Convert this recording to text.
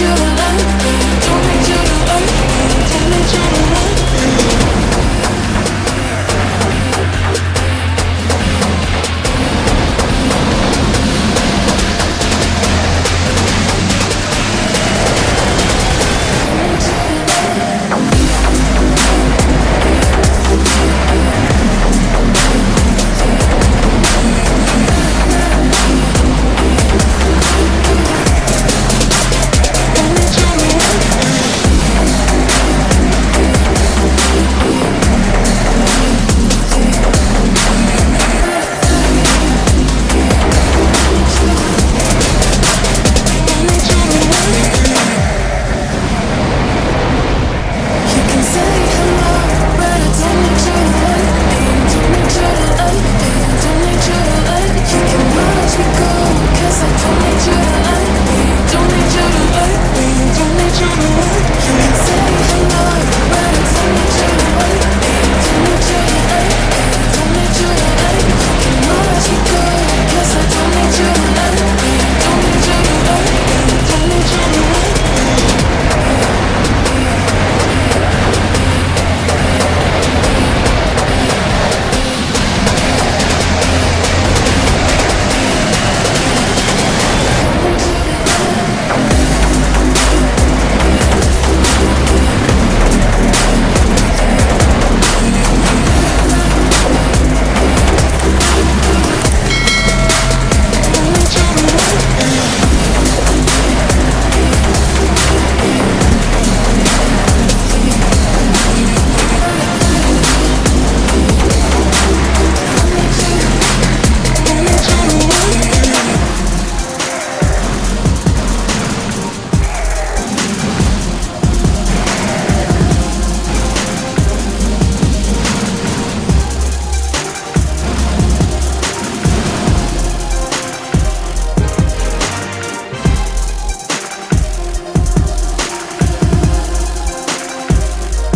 you to love me. Don't need you to love me. Don't you to love me.